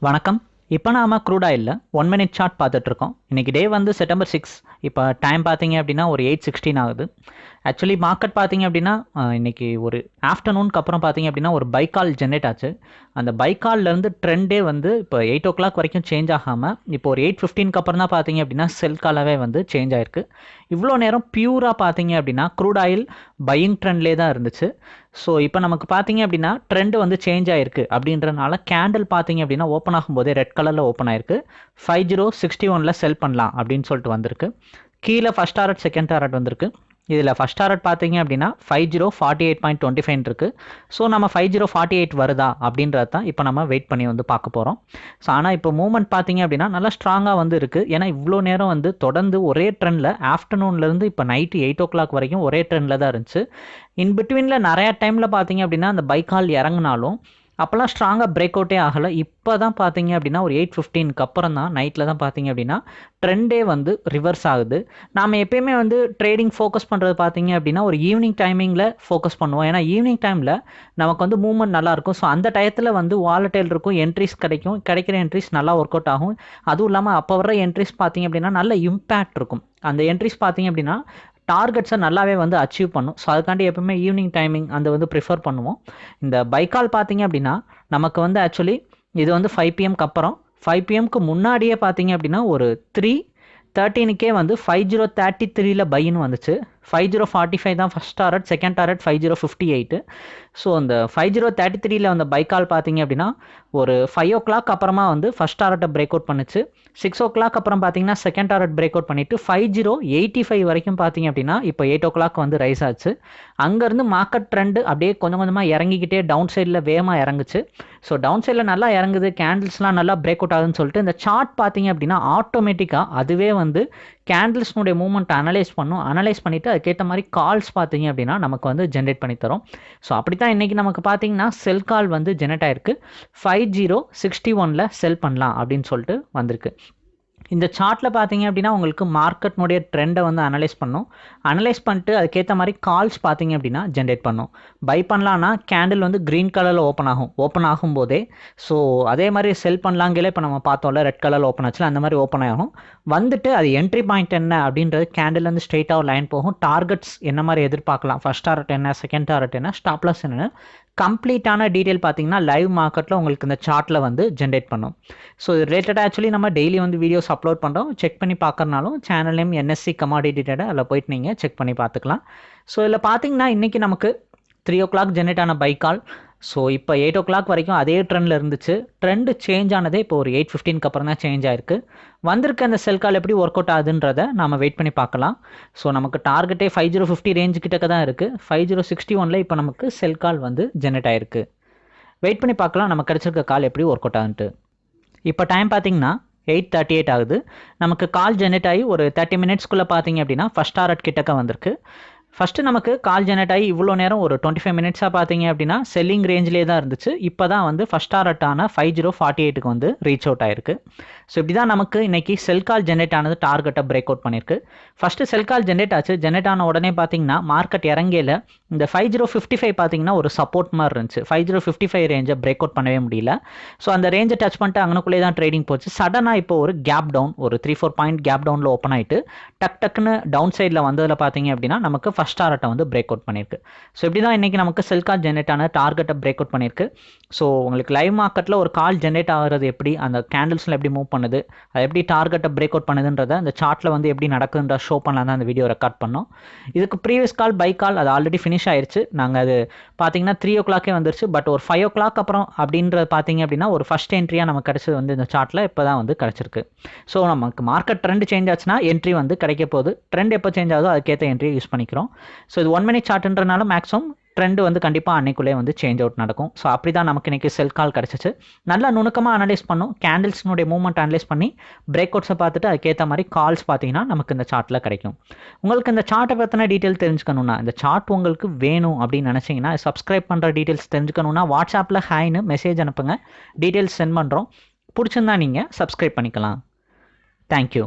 வணக்கம். இப்போ நாம க்ரூட் ஆயிலில் ஒன் மினிட் சார்ட் பார்த்துட்ருக்கோம் இன்றைக்கி டே வந்து செப்டம்பர் சிக்ஸ் இப்போ டைம் பார்த்தீங்க அப்படின்னா ஒரு எயிட் சிக்ஸ்டீன் ஆகுது. ஆக்சுவலி மார்க்கெட் பார்த்தீங்க அப்படின்னா இன்றைக்கி இன்னைக்கு ஒரு ஆஃப்டர்நூனுக்கு அப்புறம் பார்த்தீங்க அப்படின்னா ஒரு பைக்கால் ஜென்ரேட் ஆச்சு. அந்த பைக்கால்லேருந்து ட்ரெண்டே வந்து இப்போ எயிட் ஓ கிளாக் வரைக்கும் சேஞ்ச் ஆகாமல் இப்போ ஒரு எயிட் ஃபிஃப்டீனுக்கு அப்புறம் தான் பார்த்தீங்க அப்படின்னா செல் காலாவே வந்து சேஞ்ச் ஆயிருக்கு. இவ்வளோ நேரம் பியூராக பார்த்தீங்க அப்படின்னா க்ரூட் ஆயில் பையிங் ட்ரெண்ட்லேயே தான் இருந்துச்சு. ஸோ இப்போ நமக்கு பார்த்தீங்க அப்படின்னா ட்ரெண்ட் வந்து சேஞ்ச் ஆயிருக்கு. அப்படின்றனால கேண்டில் பார்த்தீங்க அப்படின்னா ஓப்பன் ஆகும்போதே ரெட் கலரில் ஓப்பன் ஆயிருக்கு. ஃபைவ் ஜீரோ சிக்ஸ்டி ஒனில் செல் பண்ணலாம் அப்படின்னு சொல்லிட்டு வந்திருக்கு. கீழே ஃபஸ்ட் டாரட் செகண்ட் டாரட் வந்திருக்கு. இதில் ஃபஸ்ட் டாரட் பார்த்தீங்க அப்படின்னா five zero forty eight point twenty five இருக்குது ஸோ நம்ம ஃபைவ் ஜீரோ ஃபார்ட்டி எயிட் வருதா அப்படின்றது தான் இப்போ நம்ம வெயிட் பண்ணி வந்து பார்க்க போகிறோம் ஸோ ஆனால் இப்போ மூவ்மெண்ட் பார்த்தீங்க அப்படின்னா நல்லா ஸ்ட்ராங்காக வந்து இருக்குது ஏன்னா இவ்வளோ நேரம் வந்து தொடர்ந்து ஒரே ட்ரெண்டில் ஆஃப்டர்நூன்லேருந்து இப்போ நைட்டு எயிட் ஓ கிளாக் வரைக்கும் ஒரே ட்ரெண்டில் தான் இருந்துச்சு. இன் பிட்வீனில் நிறையா டைமில் பார்த்தீங்க அப்படின்னா அந்த பைக்கால் இறங்குனாலும் அப்போல்லாம் ஸ்ட்ராங்காக பிரேக் அவுட்டே ஆகலை. இப்போ தான் பார்த்தீங்க அப்படின்னா ஒரு எயிட் ஃபிஃப்டீனுக்கு அப்புறம் தான் நைட்டில் தான் பார்த்தீங்க அப்படின்னா ட்ரெண்டே வந்து ரிவர்ஸ் ஆகுது. நாம் எப்பயுமே வந்து ட்ரேடிங் ஃபோக்கஸ் பண்ணுறது பார்த்தீங்க அப்படின்னா ஒரு ஈவினிங் டைமிங்கில் ஃபோக்கஸ் பண்ணுவோம். ஏன்னா ஈவினிங் டைமில் நமக்கு வந்து மூவ்மெண்ட் நல்லாயிருக்கும் ஸோ அந்த டயத்தில் வந்து வாலட்டைல் இருக்கும் என்ட்ரிஸ் கிடைக்கும். கிடைக்கிற என்ட்ரிஸ் நல்லா ஒர்க் அவுட் ஆகும். அதுவும் இல்லாமல் அப்போ வர என்ட்ரிஸ் பார்த்தீங்க அப்படின்னா நல்ல இம்பேக்ட் இருக்கும். அந்த என்ட்ரிஸ் பார்த்தீங்க அப்படின்னா டார்கெட்ஸை நல்லாவே வந்து அச்சீவ் பண்ணும். ஸோ அதுக்காண்டி எப்பவுமே ஈவினிங் டைமிங் அந்த வந்து ப்ரிஃபர் பண்ணுவோம். இந்த பைக்கால் பார்த்தீங்க அப்படின்னா நமக்கு வந்து ஆக்சுவலி இது வந்து ஃபைவ் பிஎம்க்கு அப்புறம் ஃபைவ் பிஎம்க்கு முன்னாடியே பார்த்தீங்க அப்படின்னா ஒரு த்ரீ தேர்ட்டீனுக்கே வந்து ஃபைவ் ஜீரோ தேர்ட்டி த்ரீல பைன்னு வந்துச்சு. ஃபைவ் ஜீரோ ஃபார்ட்டி ஃபைவ் தான் first target second target five zero fifty eight so அந்த ஃபைவ் ஜீரோ தேர்ட்டி த்ரீல வந்த பைக்கால் பார்த்தீங்க அப்படின்னா ஒரு ஃபைவ் ஓ கிளாக் அப்புறமா வந்து ஃபஸ்ட் டாரட்டை பிரேக் அவுட் பண்ணுச்சு. சிக்ஸ் ஓ கிளாக் அப்புறம் பார்த்தீங்கன்னா செகண்ட் டாரட் பிரேக் அவுட் பண்ணிட்டு ஃபைவ் ஜீரோ எயிட்டி ஃபைவ் வரைக்கும் பார்த்தீங்க அப்படின்னா இப்போ எயிட் ஓ கிளாக் வந்து ரைஸ் ஆச்சு. அங்கேருந்து மார்க்கெட் ட்ரெண்டு அப்படியே கொஞ்சம் கொஞ்சமாக இறங்கிக்கிட்டே டவுன் சைடில் வேகமாக இறங்குச்சு. ஸோ டவுன் சைடில் நல்லா இறங்குது கேண்டில்ஸ்லாம் நல்லா பிரேக் அவுட் ஆகுதுன்னு சொல்லிட்டு இந்த சார்ட் பார்த்தீங்க அப்படின்னா ஆட்டோமேட்டிக்காக அதுவே வந்து கேண்டில்ஸ்னுடைய மூவ்மெண்ட் அனலைஸ் பண்ணும். அனலைஸ் பண்ணிவிட்டு அதுக்கேற்ற மாதிரி கால்ஸ் பார்த்தீங்க அப்படின்னா நமக்கு வந்து ஜென்ரேட் பண்ணி தரும். ஸோ அப்படி தான் இன்றைக்கி நமக்கு பார்த்தீங்கன்னா செல் கால் வந்து ஜெனரேட் ஆயிருக்கு. ஃபைவ் ஜீரோ சிக்ஸ்டி ஒனில் செல் பண்ணலாம் அப்படின்னு சொல்லிட்டு வந்திருக்கு. இந்த சார்ட்டில் பார்த்தீங்க அப்படின்னா உங்களுக்கு மார்க்கெட்னுடைய ட்ரெண்டை வந்து அனலைஸ் பண்ணும். அனலைஸ் பண்ணிட்டு அதுக்கேற்ற மாதிரி கால்ஸ் பார்த்தீங்க அப்படின்னா ஜென்ரேட் பண்ணும். பை பண்ணலான்னா கேண்டில் வந்து க்ரீன் கலரில் ஓப்பன் ஆகும். ஓப்பன் ஆகும்போதே ஸோ அதே மாதிரி செல் பண்ணலாங்களே இப்போ நம்ம பார்த்தோம்ல ரெட் கலரில் ஓப்பன் ஆச்சுல அந்த மாதிரி ஓப்பன் ஆகும். வந்துட்டு அது என்ட்ரி பாயிண்ட் என்ன அப்படின்றது கேண்டில் வந்து ஸ்ட்ரெயிட்டாக ஒரு லைன் போகும். டார்கெட்ஸ் என்ன மாதிரி எதிர்பார்க்கலாம்? ஃபர்ஸ்ட் டார்கெட் என்ன? செகண்ட் டார்கெட் என்ன? ஸ்டாப்லஸ் என்ன கம்ப்ளீட்டான டீட்டெயில் பார்த்தீங்கன்னா லைவ் மார்க்கெட்டில் உங்களுக்கு இந்த சார்ட்டில் வந்து ஜென்ரேட் பண்ணும். ஸோ இது ரிலேட்டடாக ஆக்சுவலி நம்ம டெய்லி வந்து வீடியோஸ் அப்லோட் பண்ணுறோம் செக் பண்ணி பார்க்கறனாலும் channel name NSC commodity data அதில் போயிட்டு நீங்கள் செக் பண்ணி பார்த்துக்கலாம் ஸோ இதில் பார்த்தீங்கன்னா இன்றைக்கி நமக்கு த்ரீ ஓ கிளாக் ஜென்ரேட் ஆன பைக்கால் ஸோ இப்போ எயிட் ஓ கிளாக் வரைக்கும் அதே ட்ரெண்டில் இருந்துச்சு. ட்ரெண்டு சேஞ்ச் ஆனதே இப்போ ஒரு எயிட் ஃபிஃப்டீனுக்கு அப்புறம் தான் சேஞ்ச் ஆயிருக்கு. வந்திருக்க அந்த செல் கால் எப்படி ஒர்க் அவுட் ஆகுதுன்றத நம்ம வெயிட் பண்ணி பார்க்கலாம். ஸோ நமக்கு டார்கெட்டே ஃபைவ் ஜீரோ ஃபிஃப்டி ரேஞ்சு கிட்டக்க தான் இருக்குது ஃபைவ் ஜீரோ சிக்ஸ்டி ஒனில் இப்போ நமக்கு செல் கால் வந்து ஜென்ரேட் ஆயிருக்கு. வெயிட் பண்ணி பார்க்கலாம். நமக்கு கிடச்சிருக்க கால் எப்படி ஒர்க் அவுட் ஆகுன்ட்டு. இப்போ டைம் பார்த்தீங்கன்னா எயிட் தேர்ட்டி எயிட் ஆகுது. நமக்கு கால் ஜெனரேட் ஆகி ஒரு தேர்ட்டி மினிட்ஸ்க்குள்ளே பார்த்தீங்க அப்படின்னா ஃபஸ்ட் டாரட் கிட்டக்க வந்திருக்கு. ஃபஸ்ட்டு நமக்கு கால் ஜெனரேட் ஆகி இவ்வளோ நேரம் ஒரு டுவெண்ட்டி ஃபைவ் மினிட்ஸாக பார்த்தீங்க அப்படின்னா செல்லிங் ரேஞ்சிலே தான் இருந்துச்சு. இப்போ தான் வந்து ஃபஸ்ட் டாரட்டான ஃபைவ் ஜீரோ ஃபார்ட்டி எயிட்டுக்கு வந்து ரீச் அவுட் ஆயிருக்கு. ஸோ இப்படி தான் நமக்கு இன்றைக்கி செல் கால் ஜென்ரேட் ஆனது டார்கெட்டை பிரேக் அவுட் பண்ணியிருக்கு. ஃபஸ்ட்டு செல் கால் ஜென்ரேட் ஆச்சு. ஜென்ரேட் ஆன உடனே பார்த்தீங்கன்னா மார்க்கெட் இறங்கையில் இந்த ஃபைவ் ஜீரோ ஃபிஃப்டி ஃபைவ் பார்த்தீங்கன்னா ஒரு சப்போர்ட் மாதிரி இருந்துச்சு. ஃபைவ் ஜீரோ ஃபிஃப்டி ஃபைவ் ரேஞ்சை பிரேக் அவுட் பண்ணவே முடியல. ஸோ அந்த ரேஞ்சை டச் பண்ணிட்டு அங்கனுக்குள்ளே தான் ட்ரேடிங் போச்சு. சடனாக இப்போ ஒரு கேப் டவுன் ஒரு த்ரீ ஃபோர் பாயிண்ட் கேப் டவுனில் ஓப்பன் ஆகிட்டு டக் டக்குன்னு டவுன் சைடில் வந்ததில் பார்த்தீங்க அப்படின்னா நமக்கு ஃபஸ்ட் டாரட்டை வந்து பிரேக் அவுட் பண்ணியிருக்கு. ஸோ இப்படி தான் இன்றைக்கி நமக்கு செல் கால் ஜென்ரேட் ஆன டார்கெட்டை பிரேக் அவுட் பண்ணியிருக்கு. ஸோ உங்களுக்கு லைவ் மார்க்கெட்டில் ஒரு கால் ஜென்ரேட் ஆகிறது எப்படி? அந்த கேண்டில்ஸில் எப்படி மூவ் பண்ணுது? அது எப்படி டார்கெட்டை பிரேக் அவுட் பண்ணுதுன்றத அந்த சார்ட்டில் வந்து எப்படி நடக்குதுன்ற ஷோ பண்ணலாம் தான் அந்த வீடியோ ரெக்கார்ட் பண்ணோம். இதுக்கு ப்ரீவியஸ் கால் பை கால் அது ஆல்ரெடி ஃபினிஷ் ஆயிடுச்சு நாங்கள் அது பார்த்தீங்கன்னா த்ரீ ஓ கிளாக்கே வந்துருச்சு. பட் ஒரு ஃபைவ் ஓ கிளாக் அப்புறம் அப்படின்றது பார்த்தீங்க அப்படின்னா ஒரு ஃபஸ்ட் என்ட்ரியாக நமக்கு கிடச்சது வந்து இந்த சார்ட்டில் இப்போ தான் வந்து கிடச்சிருக்கு. ஸோ நமக்கு மார்க்கெட் ட்ரெண்ட் சேஞ்ச் ஆச்சுன்னா என்ட்ரி வந்து கிடைக்க போகுது. ட்ரெண்ட் எப்போ சேஞ்ச் ஆகுதோ அதுக்கேற்ற என்ட்ரியை யூஸ் பண்ணிக்கிறோம். ஸோ இது ஒன் மினிட் சார்ட்ன்றனால மேக்ஸிமம் ட்ரெண்டு வந்து கண்டிப்பாக அன்னைக்குள்ளே வந்து சேஞ்ச் அவுட் நடக்கும். ஸோ அப்படி தான் நமக்கு இன்றைக்கி செல் கால் கிடச்சிச்சு. நல்லா நுணுக்கமாக அனலைஸ் பண்ணும். கேண்டில்ஸ்னுடைய மூவ்மெண்ட் அனலைஸ் பண்ணி பிரேக் அவுட்ஸை பார்த்துட்டு அதுக்கேற்ற மாதிரி கால்ஸ் பார்த்தீங்கன்னா நமக்கு இந்த சார்ட்டில் கிடைக்கும். உங்களுக்கு இந்த சார்ட்டை பற்றின டீட்டெயில் தெரிஞ்சுக்கணுன்னா இந்த சார்ட் உங்களுக்கு வேணும் அப்படின்னு நினச்சிங்கன்னா சப்ஸ்கிரைப் பண்ணுற டீட்டெயில்ஸ் தெரிஞ்சுக்கணுன்னா வாட்ஸ்அப்பில் ஹாய்னு மெசேஜ் அனுப்புங்க. டீட்டெயில்ஸ் சென்ட் பண்ணுறோம் பிடிச்சிருந்தா நீங்கள் சப்ஸ்கிரைப் பண்ணிக்கலாம். தேங்க்யூ